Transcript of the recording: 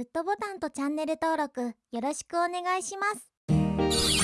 グッドボタンとチャンネル登録よろしくお願いします。